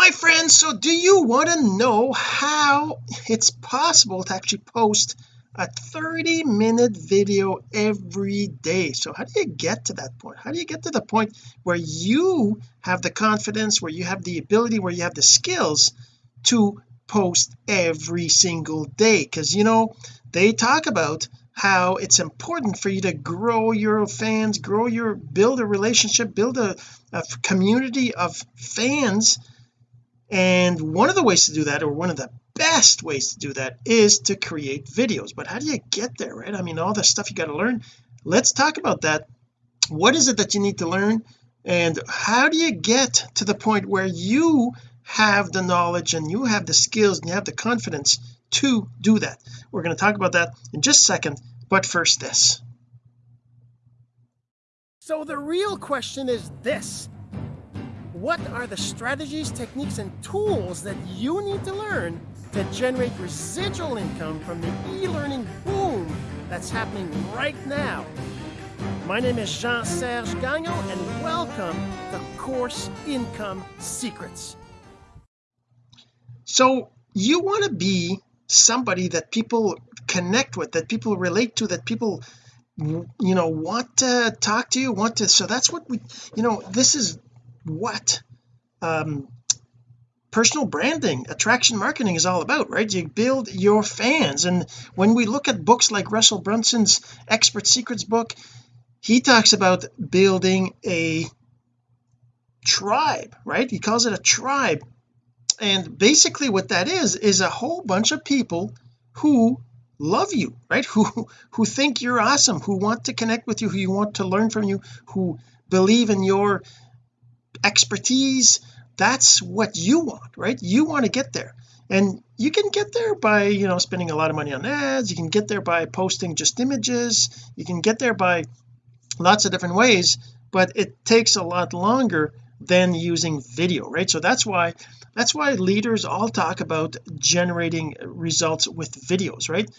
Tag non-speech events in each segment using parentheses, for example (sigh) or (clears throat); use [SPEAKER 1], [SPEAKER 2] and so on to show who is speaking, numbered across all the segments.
[SPEAKER 1] my friends so do you want to know how it's possible to actually post a 30 minute video every day? So how do you get to that point? How do you get to the point where you have the confidence where you have the ability where you have the skills to post every single day? Because you know they talk about how it's important for you to grow your fans grow your build a relationship build a, a community of fans and one of the ways to do that or one of the best ways to do that is to create videos. But how do you get there right? I mean all the stuff you got to learn. Let's talk about that. What is it that you need to learn? And how do you get to the point where you have the knowledge and you have the skills and you have the confidence to do that? We're going to talk about that in just a second. But first this. So the real question is this what are the strategies techniques and tools that you need to learn to generate residual income from the e-learning boom that's happening right now? My name is Jean-Serge Gagnon and welcome to Course Income Secrets. So you want to be somebody that people connect with that people relate to that people you know want to talk to you want to so that's what we you know this is what um personal branding attraction marketing is all about right? You build your fans. And when we look at books like Russell Brunson's expert secrets book he talks about building a tribe right? He calls it a tribe. And basically what that is is a whole bunch of people who love you right? (laughs) Who who think you're awesome who want to connect with you who you want to learn from you who believe in your expertise that's what you want right? You want to get there. And you can get there by you know spending a lot of money on ads. You can get there by posting just images. You can get there by lots of different ways but it takes a lot longer than using video right? So that's why that's why leaders all talk about generating results with videos right?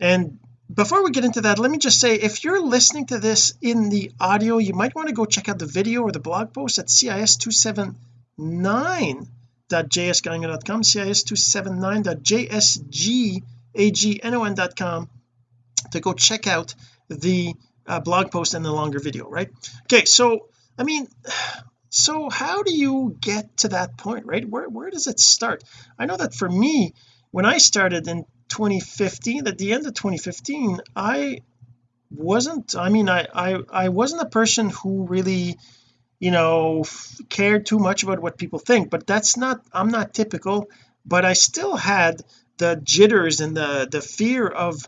[SPEAKER 1] And before we get into that let me just say if you're listening to this in the audio you might want to go check out the video or the blog post at cis279.jsgagnon.com cis279.jsgagnon.com to go check out the uh, blog post and the longer video right? Okay so I mean (sighs) so how do you get to that point right? Where where does it start? I know that for me when I started in 2015 at the end of 2015 I wasn't I mean I I, I wasn't a person who really you know cared too much about what people think but that's not I'm not typical but I still had the jitters and the the fear of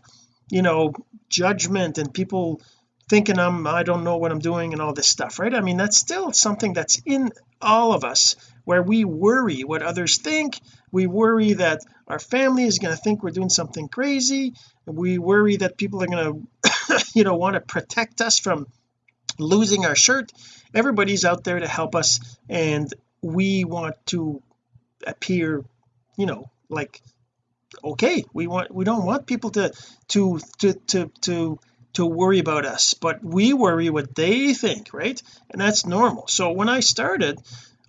[SPEAKER 1] you know judgment and people thinking I'm I don't know what I'm doing and all this stuff right? I mean that's still something that's in all of us where we worry what others think. We worry that our family is going to think we're doing something crazy. We worry that people are going (coughs) to you know want to protect us from losing our shirt. Everybody's out there to help us and we want to appear you know like okay. We want we don't want people to to to to to to worry about us but we worry what they think right? And that's normal. So when I started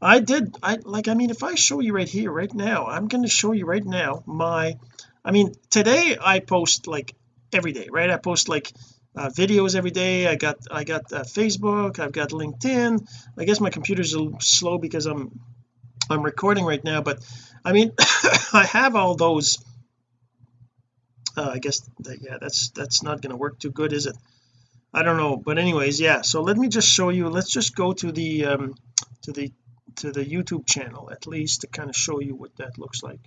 [SPEAKER 1] I did I like I mean if I show you right here right now I'm going to show you right now my I mean today I post like every day right? I post like uh, videos every day. I got I got uh, Facebook I've got LinkedIn. I guess my computer's a little slow because I'm I'm recording right now but I mean (coughs) I have all those uh, I guess that yeah that's that's not going to work too good is it? I don't know but anyways yeah so let me just show you let's just go to the um to the to the YouTube channel at least to kind of show you what that looks like.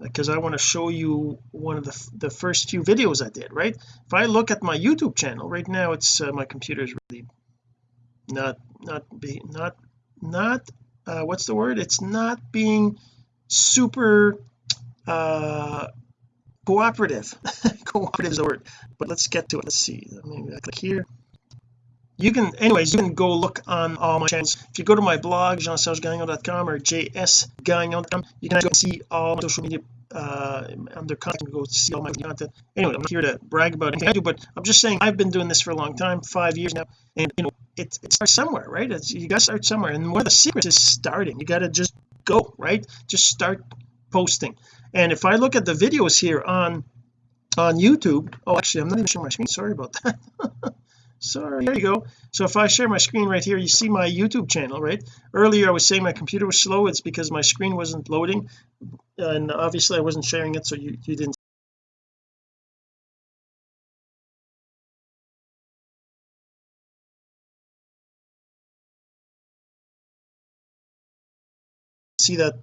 [SPEAKER 1] Because I want to show you one of the the first few videos I did right? If I look at my YouTube channel right now it's uh, my computer is really not not be not not uh, what's the word? It's not being super uh cooperative. (laughs) Cooperative is the word but let's get to it. Let's see. Maybe I click here you can anyways you can go look on all my channels. If you go to my blog jeansergegagnon.com or jsgagnon.com you can see all my social media uh under content. Go see all my content. Anyway I'm not here to brag about anything I do but I'm just saying I've been doing this for a long time five years now and you know it, it starts somewhere right? It's, you got to start somewhere and one of the secrets is starting. You got to just go right? Just start posting. And if I look at the videos here on on YouTube oh actually I'm not even showing my screen. Sorry about that (laughs) sorry there you go. So if I share my screen right here you see my YouTube channel right? Earlier I was saying my computer was slow. It's because my screen wasn't loading and obviously I wasn't sharing it so you, you didn't see that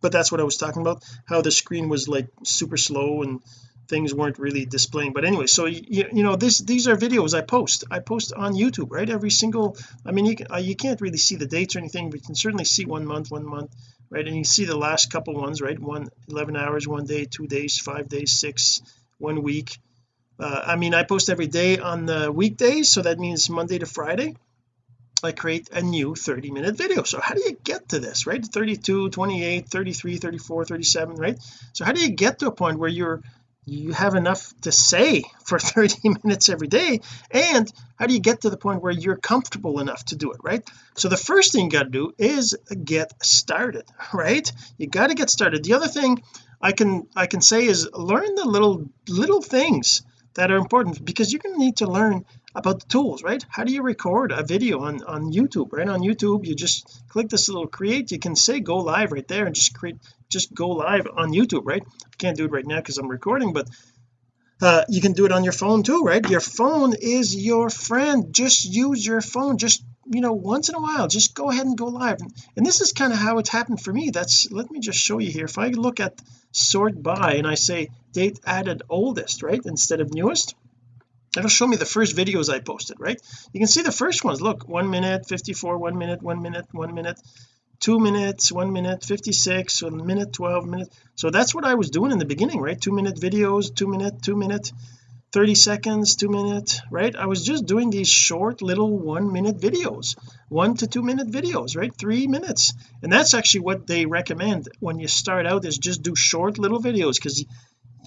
[SPEAKER 1] but that's what I was talking about how the screen was like super slow and things weren't really displaying. But anyway so you, you know this these are videos I post. I post on YouTube right? Every single I mean you can, uh, you can't really see the dates or anything but you can certainly see one month one month right? And you see the last couple ones right? One 11 hours one day two days five days six one week. Uh, I mean I post every day on the weekdays so that means Monday to Friday I create a new 30 minute video. So how do you get to this right? 32 28 33 34 37 right? So how do you get to a point where you're you have enough to say for (laughs) 30 minutes every day and how do you get to the point where you're comfortable enough to do it right? So the first thing you got to do is get started (laughs) right? You got to get started. The other thing I can I can say is learn the little little things that are important because you're going to need to learn about the tools right? How do you record a video on on YouTube right? On YouTube you just click this little create. You can say go live right there and just create just go live on YouTube right? I can't do it right now because I'm recording but uh, you can do it on your phone too right? Your phone is your friend. Just use your phone. Just you know once in a while just go ahead and go live. And, and this is kind of how it's happened for me. That's let me just show you here. If I look at sort by and I say date added oldest right instead of newest it'll show me the first videos I posted right? You can see the first ones. Look one minute 54 one minute one minute one minute two minutes one minute 56 one minute 12 minutes so that's what I was doing in the beginning right? Two minute videos two minute two minute 30 seconds two minute right? I was just doing these short little one minute videos one to two minute videos right? Three minutes. And that's actually what they recommend when you start out is just do short little videos because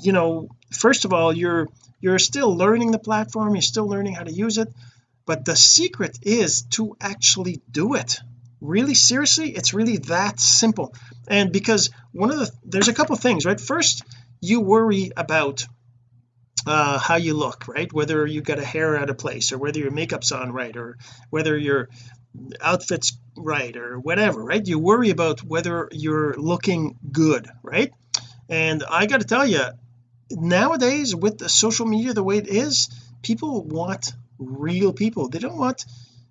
[SPEAKER 1] you know first of all you're you're still learning the platform you're still learning how to use it but the secret is to actually do it. Really seriously it's really that simple. And because one of the there's a couple things right? First you worry about uh how you look right? Whether you got a hair out of place or whether your makeup's on right or whether your outfit's right or whatever right? You worry about whether you're looking good right? And I got to tell you nowadays with the social media the way it is people want real people. They don't want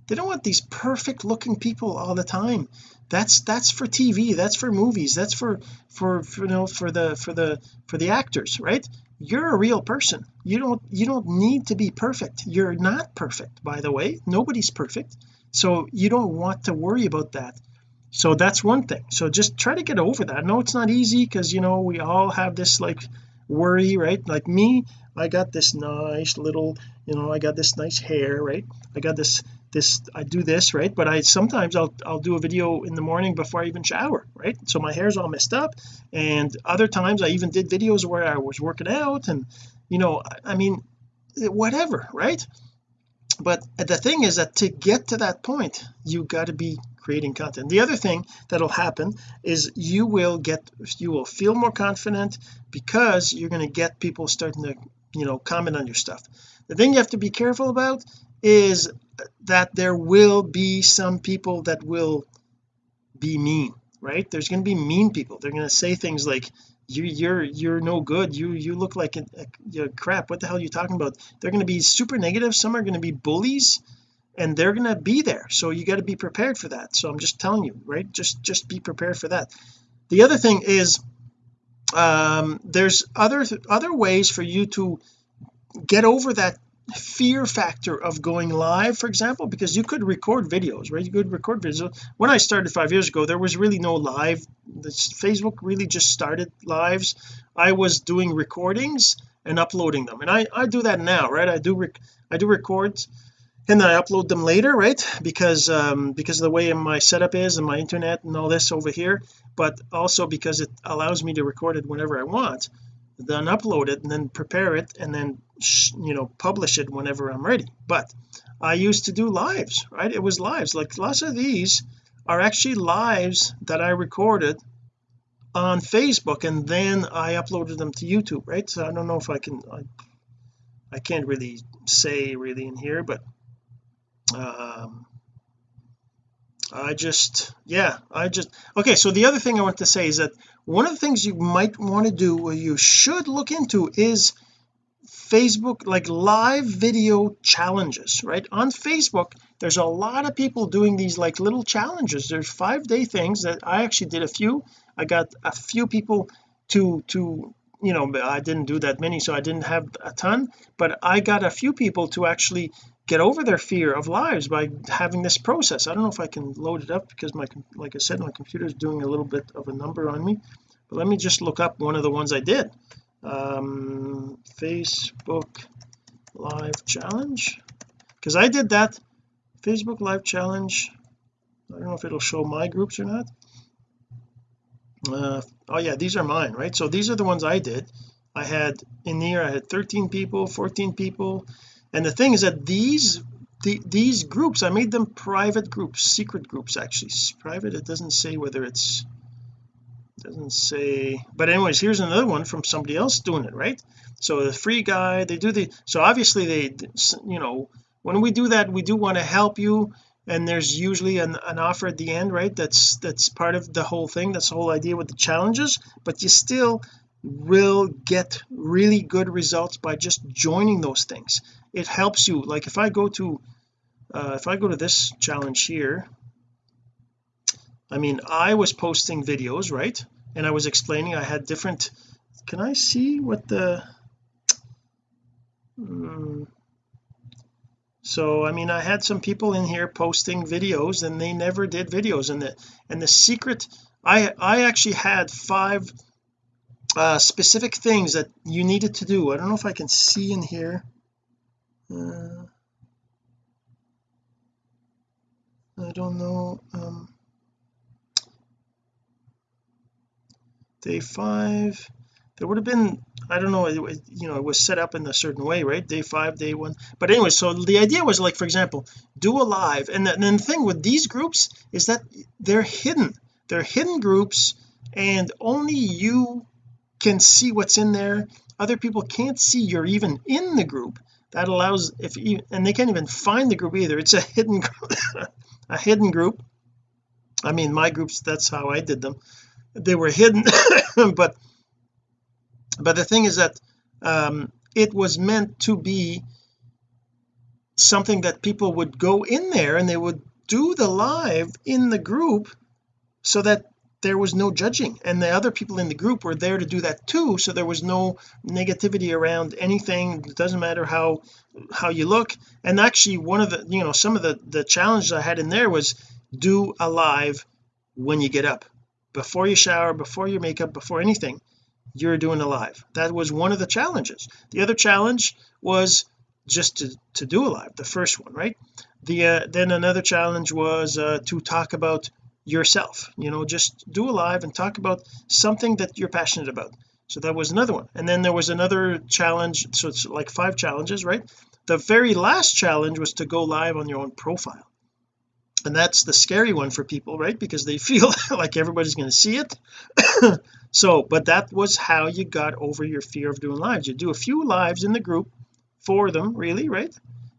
[SPEAKER 1] they don't want these perfect looking people all the time. That's that's for TV that's for movies that's for for, for you know for the for the for the actors right? You're a real person. You don't you don't need to be perfect. You're not perfect by the way. Nobody's perfect. So you don't want to worry about that. So that's one thing. So just try to get over that. Know it's not easy because you know we all have this like worry right? Like me I got this nice little you know I got this nice hair right? I got this this I do this right? But I sometimes I'll I'll do a video in the morning before I even shower right? So my hair's all messed up. And other times I even did videos where I was working out and you know I mean whatever right? But the thing is that to get to that point you got to be creating content. The other thing that'll happen is you will get you will feel more confident because you're going to get people starting to you know comment on your stuff. The thing you have to be careful about is that there will be some people that will be mean right? There's going to be mean people. They're going to say things like you you're you're no good. You you look like a, a, a crap. What the hell are you talking about? They're going to be super negative. Some are going to be bullies and they're going to be there. So you got to be prepared for that. So I'm just telling you right? Just just be prepared for that. The other thing is um there's other other ways for you to get over that fear factor of going live for example because you could record videos right? You could record videos. When I started five years ago there was really no live. This Facebook really just started lives. I was doing recordings and uploading them. And I I do that now right? I do I do records and then I upload them later right? Because um because of the way my setup is and my internet and all this over here. But also because it allows me to record it whenever I want then upload it and then prepare it and then you know publish it whenever I'm ready. But I used to do lives right? It was lives. Like lots of these are actually lives that I recorded on Facebook and then I uploaded them to YouTube right? So I don't know if I can I, I can't really say really in here but um I just yeah I just okay so the other thing I want to say is that one of the things you might want to do or you should look into is Facebook like live video challenges right? On Facebook there's a lot of people doing these like little challenges. There's five day things that I actually did a few. I got a few people to to you know I didn't do that many so I didn't have a ton but I got a few people to actually get over their fear of lives by having this process. I don't know if I can load it up because my like I said my computer is doing a little bit of a number on me. But let me just look up one of the ones I did. Um Facebook live challenge. Because I did that. Facebook live challenge. I don't know if it'll show my groups or not. Uh, oh yeah these are mine right? So these are the ones I did. I had in here I had 13 people 14 people and the thing is that these the, these groups I made them private groups secret groups actually. Private it doesn't say whether it's doesn't say but anyways here's another one from somebody else doing it right? So the free guy they do the so obviously they you know when we do that we do want to help you and there's usually an, an offer at the end right? That's that's part of the whole thing that's the whole idea with the challenges but you still will get really good results by just joining those things it helps you like if I go to uh, if I go to this challenge here I mean I was posting videos right? And I was explaining I had different can I see what the um, so I mean I had some people in here posting videos and they never did videos. And the and the secret I I actually had five uh specific things that you needed to do. I don't know if I can see in here uh, I don't know um day five there would have been I don't know it, you know it was set up in a certain way right? Day five day one but anyway so the idea was like for example do a live and then the thing with these groups is that they're hidden they're hidden groups and only you can see what's in there other people can't see you're even in the group that allows if you and they can't even find the group either. It's a hidden (laughs) a hidden group. I mean my groups that's how I did them. They were hidden (laughs) but but the thing is that um it was meant to be something that people would go in there and they would do the live in the group so that there was no judging. And the other people in the group were there to do that too. So there was no negativity around anything. It doesn't matter how how you look. And actually one of the you know some of the the challenges I had in there was do a live when you get up. Before you shower before your makeup before anything you're doing a live that was one of the challenges. The other challenge was just to to do a live the first one right? The uh, then another challenge was uh, to talk about yourself you know just do a live and talk about something that you're passionate about. So that was another one. And then there was another challenge so it's like five challenges right? The very last challenge was to go live on your own profile. And that's the scary one for people right? Because they (laughs) feel like everybody's going to see it. (coughs) So but that was how you got over your fear of doing lives. You do a few lives in the group for them really right?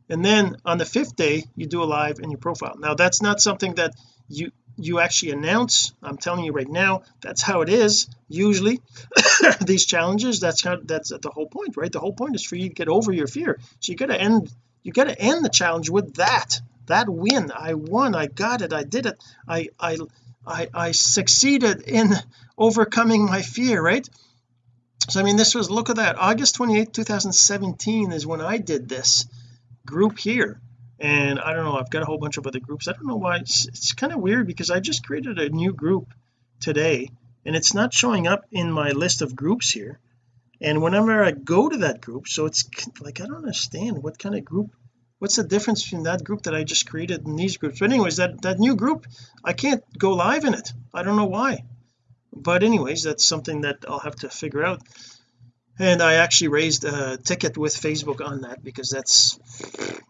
[SPEAKER 1] And then on the fifth day you do a live in your profile. Now that's not something that you you actually announce I'm telling you right now that's how it is. Usually (coughs) these challenges that's how that's the whole point right? The whole point is for you to get over your fear. So you got to end you got to end the challenge with that that win. I won I got it I did it. I I I, I succeeded in overcoming my fear right? So I mean this was look at that. August 28 2017 is when I did this group here and I don't know I've got a whole bunch of other groups. I don't know why it's, it's kind of weird because I just created a new group today and it's not showing up in my list of groups here. And whenever I go to that group so it's like I don't understand what kind of group what's the difference between that group that I just created and these groups? But anyways that that new group I can't go live in it. I don't know why. But anyways that's something that I'll have to figure out and I actually raised a ticket with Facebook on that because that's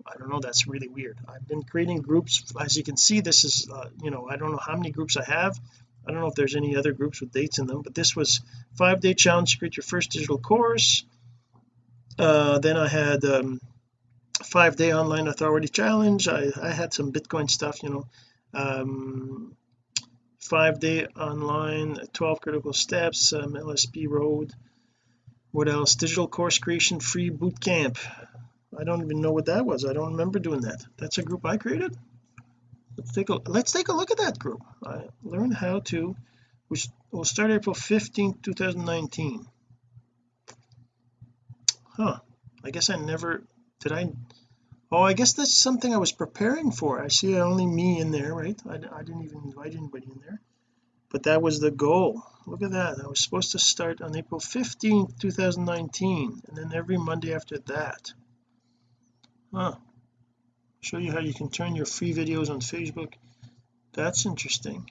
[SPEAKER 1] I don't know that's really weird. I've been creating groups. As you can see this is uh, you know I don't know how many groups I have. I don't know if there's any other groups with dates in them but this was five day challenge to create your first digital course. Uh, then I had um, five day online authority challenge. I, I had some Bitcoin stuff you know. Um, five day online 12 critical steps um, LSP road what else? Digital course creation free boot camp. I don't even know what that was. I don't remember doing that. That's a group I created? Let's take a let's take a look at that group. I learned how to which will start April 15 2019 huh. I guess I never did I oh I guess that's something I was preparing for. I see only me in there right? I, I didn't even invite anybody in there. But that was the goal look at that. I was supposed to start on April 15th 2019 and then every Monday after that. Huh. Show you how you can turn your free videos on Facebook. That's interesting.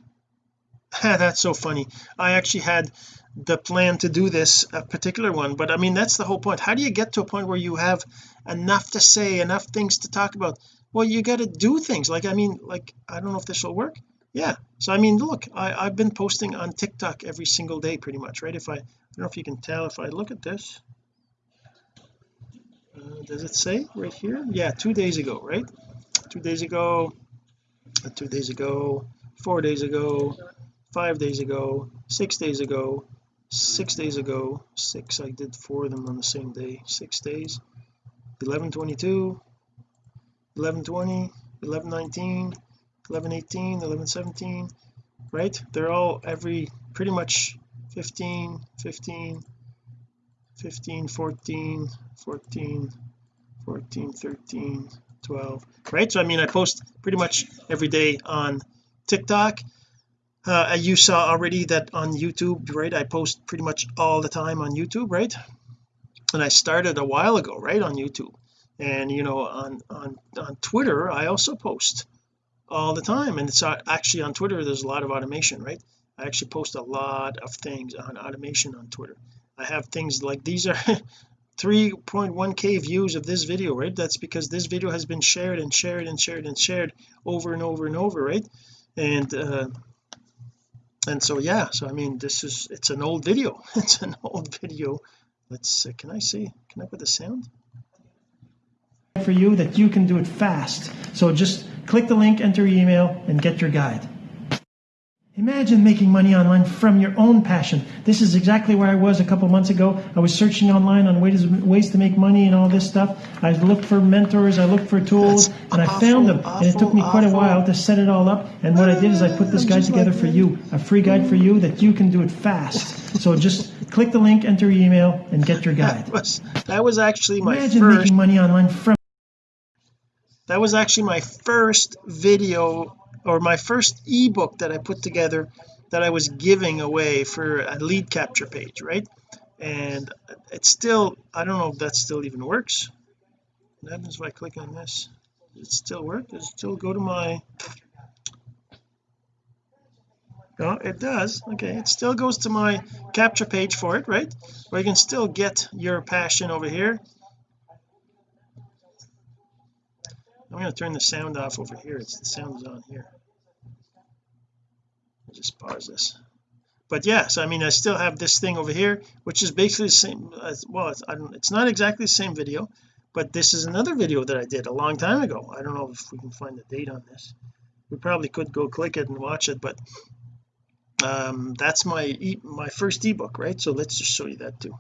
[SPEAKER 1] (laughs) That's so funny. I actually had the plan to do this a particular one but I mean that's the whole point. How do you get to a point where you have enough to say enough things to talk about? Well you got to do things. Like I mean like I don't know if this will work yeah. So I mean look I, I've been posting on TikTok every single day pretty much right? If I I don't know if you can tell if I look at this. Uh, does it say right here? Yeah two days ago right? Two days ago uh, two days ago four days ago five days ago six days ago six days ago six. I did four of them on the same day six days. 11 22 11 20 11 18 11 17 right? They're all every pretty much 15 15 15 14 14 14 13 12 right? So I mean I post pretty much every day on TikTok. Uh, you saw already that on YouTube right I post pretty much all the time on YouTube right? And I started a while ago right on YouTube. And you know on on on Twitter I also post all the time. And it's actually on Twitter there's a lot of automation right? I actually post a lot of things on automation on Twitter. I have things like these are (laughs) 3.1k views of this video right? That's because this video has been shared and shared and shared and shared over and over and over right? And uh and so yeah so I mean this is it's an old video. (laughs) It's an old video. Let's uh, can I see? Can I put the sound? For you that you can do it fast. So just click the link enter your email and get your guide Imagine making money online from your own passion. This is exactly where I was a couple months ago. I was searching online on ways, ways to make money and all this stuff. I looked for mentors, I looked for tools, That's and I awful, found them. Awful, and it took me quite a while to set it all up. And what I did is I put this guide together like for you, a free guide for you that you can do it fast. So just click the link, enter your email, and get your guide. That was, that was actually my Imagine first, making money online from. That was actually my first video or my first ebook that I put together that I was giving away for a lead capture page right? And it's still I don't know if that still even works. What happens if I click on this. Does it still work? Does it still go to my no it does. Okay it still goes to my capture page for it right? Where you can still get your passion over here I'm going to turn the sound off over here. It's the sound is on here. I'll just pause this. But yes I mean I still have this thing over here which is basically the same as well it's, it's not exactly the same video but this is another video that I did a long time ago. I don't know if we can find the date on this. We probably could go click it and watch it but um that's my e my first ebook right? So let's just show you that too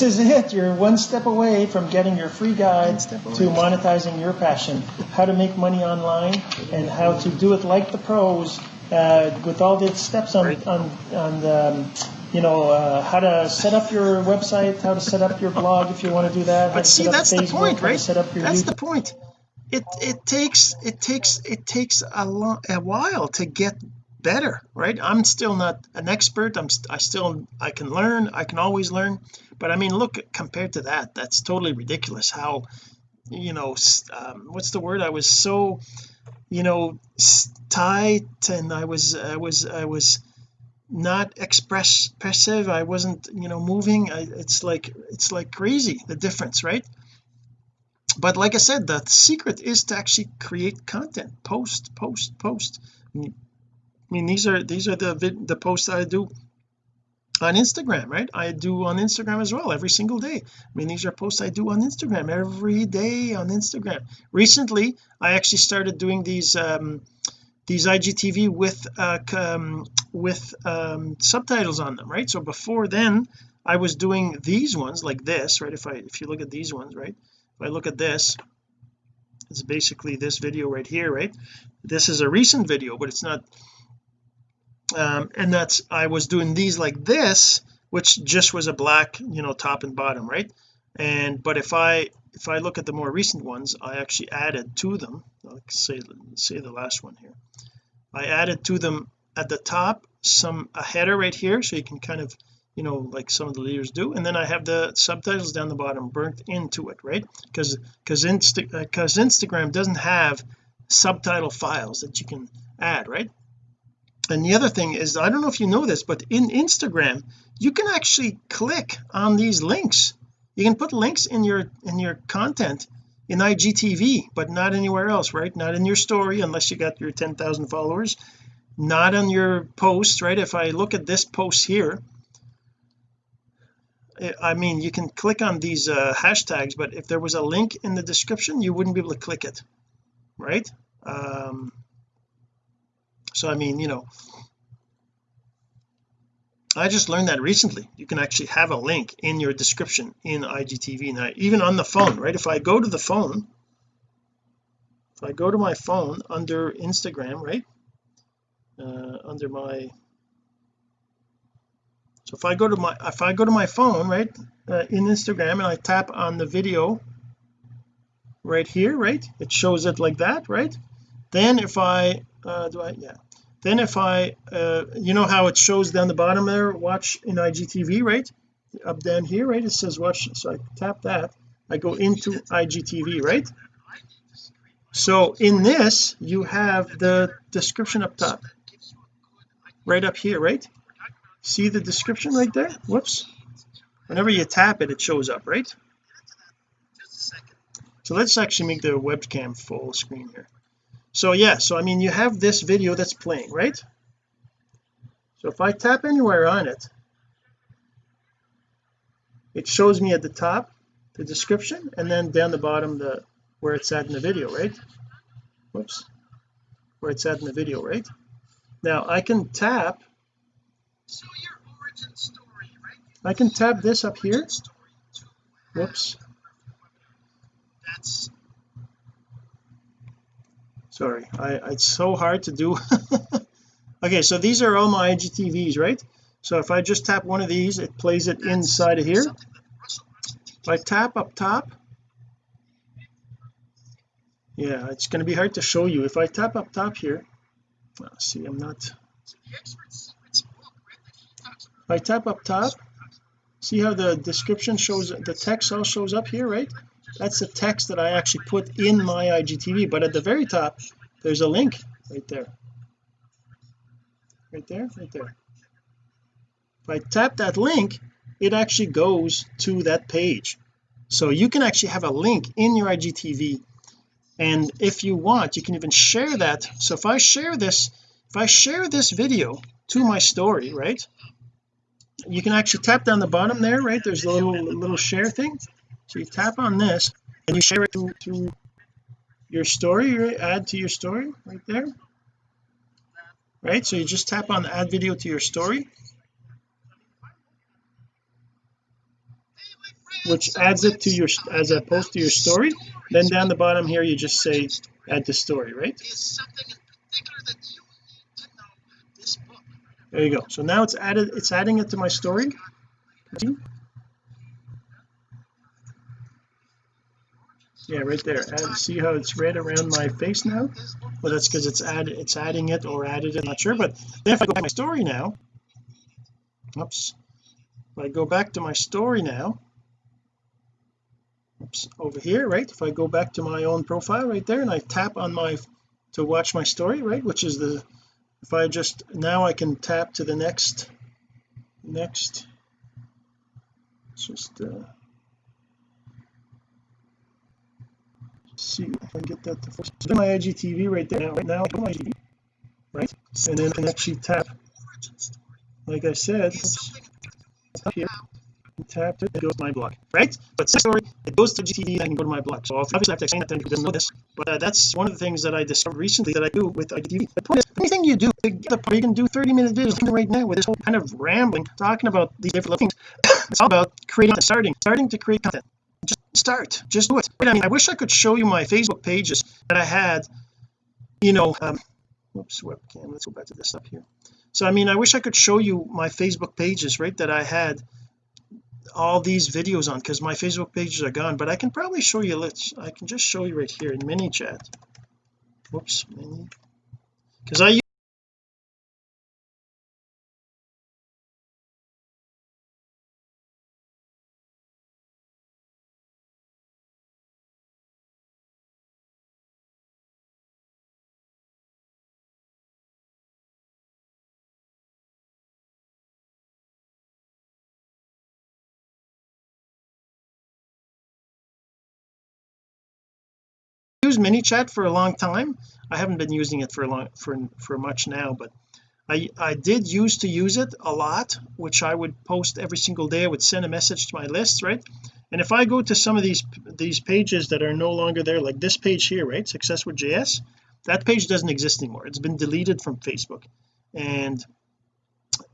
[SPEAKER 1] this is it. You're one step away from getting your free guide to monetizing your passion. How to make money online and how to do it like the pros uh, with all the steps on on on the, um, you know uh, how to set up your website how to set up your blog if you want to do that but see that's Facebook, the point right? set up your that's YouTube. the point. It it takes it takes it takes a long a while to get better right? I'm still not an expert. I'm I still I can learn. I can always learn but I mean look compared to that that's totally ridiculous how you know um, what's the word? I was so you know tight and I was I was I was not expressive I wasn't you know moving. I, it's like it's like crazy the difference right? But like I said the secret is to actually create content. Post post post. I mean these are these are the the posts I do on Instagram right? I do on Instagram as well every single day. I mean these are posts I do on Instagram every day on Instagram. Recently I actually started doing these um these IGTV with uh um, with um subtitles on them right? So before then I was doing these ones like this right? If I if you look at these ones right? If I look at this it's basically this video right here right? This is a recent video but it's not um and that's I was doing these like this which just was a black you know top and bottom right? And but if I if I look at the more recent ones I actually added to them. Like say say the last one here. I added to them at the top some a header right here so you can kind of you know like some of the leaders do. And then I have the subtitles down the bottom burnt into it right? Because because Insta because Instagram doesn't have subtitle files that you can add right and the other thing is I don't know if you know this but in Instagram you can actually click on these links. You can put links in your in your content in IGTV but not anywhere else right? Not in your story unless you got your 10,000 followers. Not on your post right? If I look at this post here I mean you can click on these uh, hashtags but if there was a link in the description you wouldn't be able to click it right? Um so I mean you know I just learned that recently. You can actually have a link in your description in IGTV now even on the phone right? If I go to the phone if I go to my phone under Instagram right? Uh, under my so if I go to my if I go to my phone right uh, in Instagram and I tap on the video right here right? It shows it like that right? Then if I uh do I yeah. Then if I uh you know how it shows down the bottom there? Watch in IGTV right? Up down here right? It says watch so I tap that. I go into IGTV right? So in this you have the description up top. Right up here right? See the description right there? Whoops. Whenever you tap it it shows up right? So let's actually make the webcam full screen here so yeah so I mean you have this video that's playing right? So if I tap anywhere on it it shows me at the top the description and then down the bottom the where it's at in the video right? Whoops. Where it's at in the video right? Now I can tap. So story, right? I can tap this up here. Whoops sorry. I it's so hard to do. (laughs) Okay so these are all my IGTVs right? So if I just tap one of these it plays it inside of here. if I tap up top yeah it's going to be hard to show you. If I tap up top here oh, see I'm not if I tap up top see how the description shows the text all shows up here right that's the text that I actually put in my IGTV but at the very top there's a link right there. Right there right there. If I tap that link it actually goes to that page. So you can actually have a link in your IGTV and if you want you can even share that. So if I share this if I share this video to my story right you can actually tap down the bottom there right? There's a little little share thing so you tap on this and you share it to, to your story right? add to your story right there? Right so you just tap on add video to your story which adds it to your as a post to your story. Then down the bottom here you just say add to story right? There you go. So now it's added it's adding it to my story yeah right there. See how it's red around my face now? Well that's because it's added it's adding it or added it I'm not sure but then if I go back to my story now oops if I go back to my story now oops over here right if I go back to my own profile right there and I tap on my to watch my story right which is the if I just now I can tap to the next next just uh see if I can get that to focus so my IGTV right there now right now my IGTV right? And then I can actually tap like I said up here tap it, it goes to my blog right? But story it goes to GTV I can go to my blog so obviously I have to explain that to people who doesn't know this but uh, that's one of the things that I discovered recently that I do with IGTV the point is anything you do you can do 30 minute videos right now with this whole kind of rambling talking about these different things. (coughs) It's all about creating starting starting to create content start. Just do it. I mean I wish I could show you my Facebook pages that I had you know um whoops webcam let's go back to this up here. So I mean I wish I could show you my Facebook pages right that I had all these videos on because my Facebook pages are gone. But I can probably show you let's I can just show you right here in mini ManyChat whoops mini. Because I used ManyChat for a long time. I haven't been using it for a long for for much now but I I did used to use it a lot which I would post every single day. I would send a message to my list right? And if I go to some of these these pages that are no longer there like this page here right success with JS that page doesn't exist anymore. It's been deleted from Facebook. And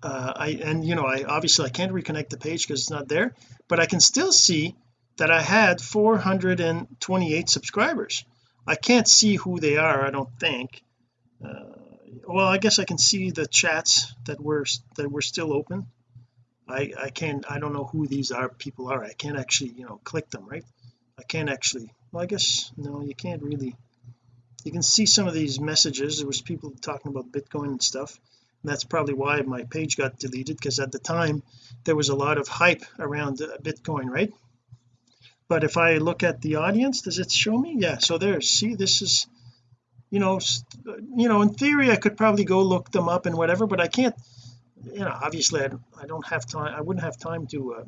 [SPEAKER 1] uh, I and you know I obviously I can't reconnect the page because it's not there but I can still see that I had 428 subscribers I can't see who they are I don't think. Uh, well I guess I can see the chats that were that were still open. I I can't I don't know who these are people are. I can't actually you know click them right? I can't actually well I guess no you can't really. You can see some of these messages. There was people talking about Bitcoin and stuff. And that's probably why my page got deleted because at the time there was a lot of hype around uh, Bitcoin right but if I look at the audience does it show me? Yeah so there see this is you know you know in theory I could probably go look them up and whatever but I can't you know obviously I, don't have time I wouldn't have time to uh,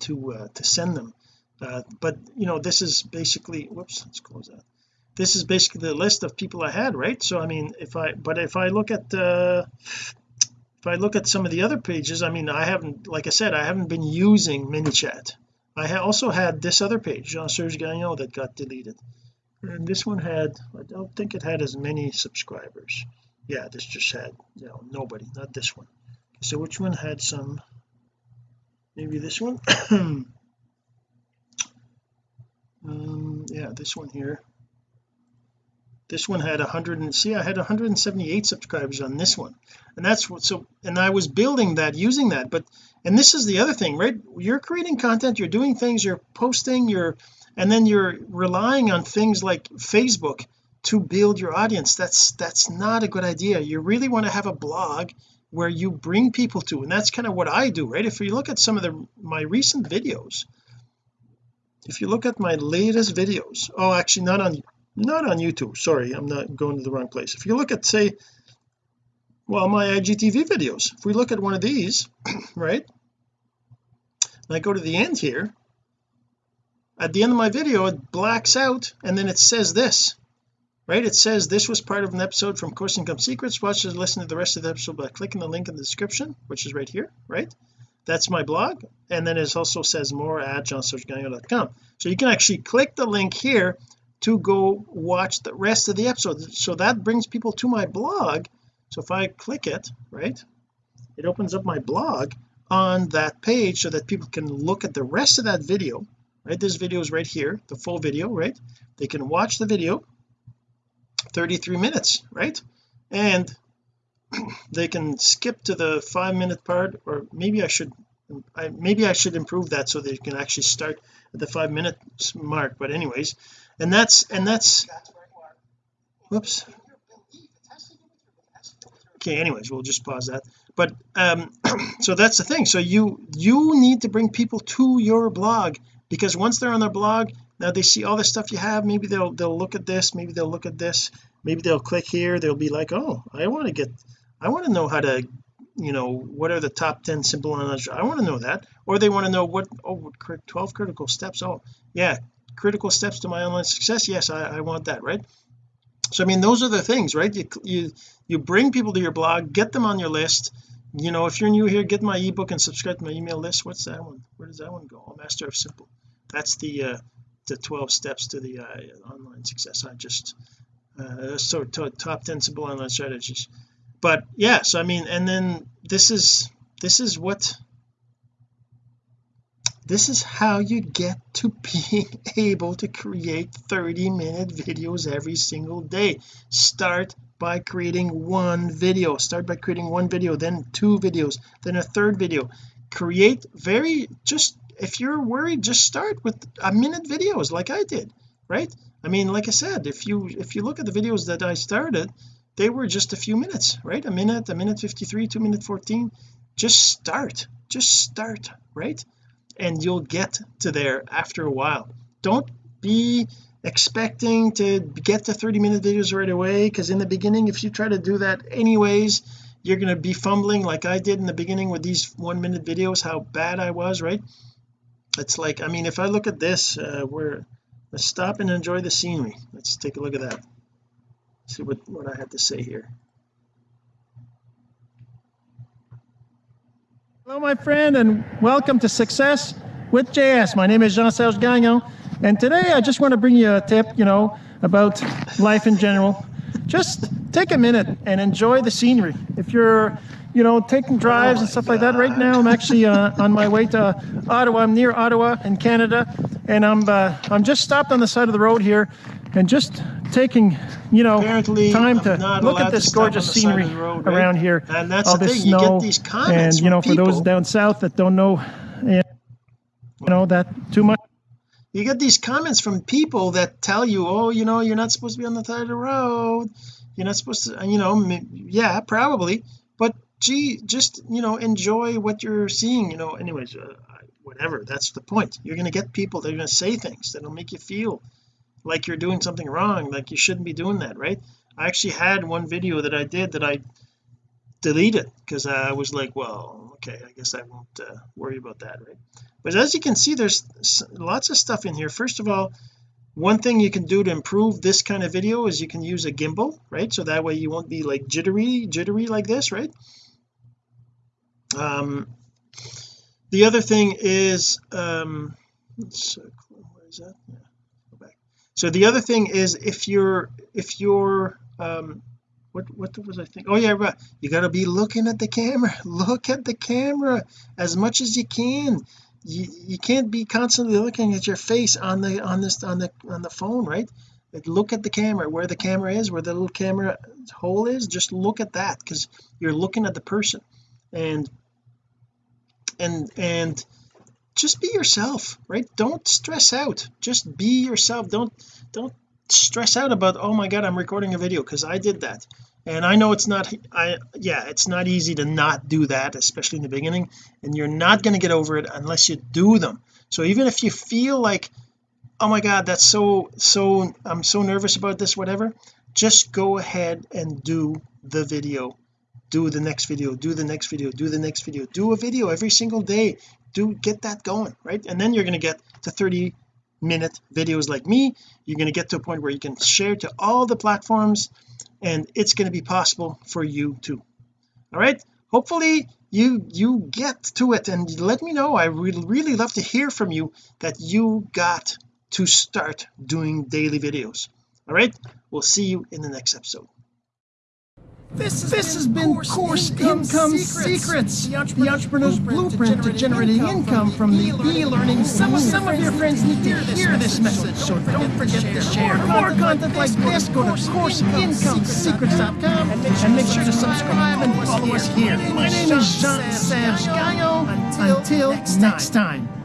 [SPEAKER 1] to uh, to send them. Uh, but you know this is basically whoops let's close that. This is basically the list of people I had right? So I mean if I but if I look at uh if I look at some of the other pages I mean I haven't like I said I haven't been using ManyChat I also had this other page Jean-Serge Gagnon that got deleted. And this one had I don't think it had as many subscribers. Yeah this just had you know nobody not this one. So which one had some? Maybe this one? (coughs) Um yeah this one here this one had 100 and see I had 178 subscribers on this one. And that's what so and I was building that using that. But and this is the other thing right? You're creating content you're doing things you're posting you're and then you're relying on things like Facebook to build your audience. That's that's not a good idea. You really want to have a blog where you bring people to and that's kind of what I do right? If you look at some of the my recent videos if you look at my latest videos oh actually not on not on YouTube. Sorry I'm not going to the wrong place. If you look at say well my IGTV videos if we look at one of these (clears throat) right and I go to the end here at the end of my video it blacks out and then it says this right? It says this was part of an episode from course income secrets. Watch and listen to the rest of the episode by clicking the link in the description which is right here right? That's my blog and then it also says more at jeansergegagnon.com so you can actually click the link here to go watch the rest of the episode. So that brings people to my blog. So if I click it right it opens up my blog on that page so that people can look at the rest of that video right? This video is right here the full video right? They can watch the video 33 minutes right? And (clears throat) they can skip to the five minute part or maybe I should I maybe I should improve that so they can actually start at the five minute mark. But anyways and that's and that's whoops. Okay anyways we'll just pause that. But um (clears throat) so that's the thing. So you you need to bring people to your blog because once they're on their blog now they see all the stuff you have maybe they'll they'll look at this maybe they'll look at this maybe they'll click here they'll be like oh I want to get I want to know how to you know what are the top 10 simple knowledge I want to know that. Or they want to know what oh 12 critical steps oh yeah
[SPEAKER 2] critical steps to my online success yes I, I want that right? So I mean those are the things right? You you you bring people to your blog get them on your list. You know if you're new here get my ebook and subscribe to my email list. What's that one? Where does that one go? Oh, master of simple. That's the uh the 12 steps to the uh, online success. I just uh so top 10 simple online strategies. But yeah so I mean and then this is this is what this is how you get to being (laughs) able to create 30 minute videos every single day. Start by creating one video. Start by creating one video then two videos then a third video. Create very just if you're worried just start with a minute videos like I did right? I mean like I said if you if you look at the videos that I started they were just a few minutes right? A minute a minute 53 two minute 14 just start just start right and you'll get to there after a while. Don't be expecting to get to 30 minute videos right away because in the beginning if you try to do that anyways you're going to be fumbling like I did in the beginning with these one minute videos how bad I was right? It's like I mean if I look at this uh where let's stop and enjoy the scenery. Let's take a look at that. See what what I had to say here hello my friend and welcome to success with JS my name is Jean-Serge Gagnon and today I just want to bring you a tip you know about life in general. Just take a minute and enjoy the scenery. If you're you know taking drives oh and stuff God. like that right now I'm actually uh, on my way to Ottawa. I'm near Ottawa in Canada and I'm uh, I'm just stopped on the side of the road here and just taking you know Apparently, time to look at this gorgeous scenery road, right? around here
[SPEAKER 1] and that's
[SPEAKER 2] all
[SPEAKER 1] the
[SPEAKER 2] this
[SPEAKER 1] thing.
[SPEAKER 2] snow
[SPEAKER 1] you
[SPEAKER 2] and you know for those down south that don't know you know that too much.
[SPEAKER 1] You get these comments from people that tell you oh you know you're not supposed to be on the side of the road. You're not supposed to you know yeah probably. But gee just you know enjoy what you're seeing you know. Anyways uh, whatever that's the point. You're going to get people that are going to say things that'll make you feel like you're doing something wrong like you shouldn't be doing that right? I actually had one video that I did that I deleted because I was like well okay I guess I won't uh, worry about that right? But as you can see there's lots of stuff in here. First of all one thing you can do to improve this kind of video is you can use a gimbal right? So that way you won't be like jittery jittery like this right? Um the other thing is um let's, where is that? Yeah, so the other thing is if you're if you're um what what was I think? Oh yeah right. You got to be looking at the camera. (laughs) Look at the camera as much as you can. You you can't be constantly looking at your face on the on this on the on the phone right? Look at the camera. Where the camera is where the little camera hole is just look at that because you're looking at the person. And and and just be yourself right? Don't stress out. Just be yourself. Don't don't stress out about oh my god I'm recording a video because I did that. And I know it's not I yeah it's not easy to not do that especially in the beginning and you're not going to get over it unless you do them. So even if you feel like oh my god that's so so I'm so nervous about this whatever just go ahead and do the video. Do the next video. Do the next video. Do the next video. Do a video every single day do get that going right? And then you're going to get to 30 minute videos like me. You're going to get to a point where you can share to all the platforms and it's going to be possible for you too. All right? Hopefully you you get to it and let me know. I would really love to hear from you that you got to start doing daily videos. All right? We'll see you in the next episode
[SPEAKER 2] this has, this has been Course, course Income, income Secrets, Secrets. The, entrepreneur's the Entrepreneur's Blueprint, to Generating Income from the e-learning. Some, some of your friends need to hear this message, so don't forget to share. For more content like this, go to CourseIncomeSecrets.com and make sure to subscribe and follow us here. My name is Jean-Serge Gagnon. Until next time.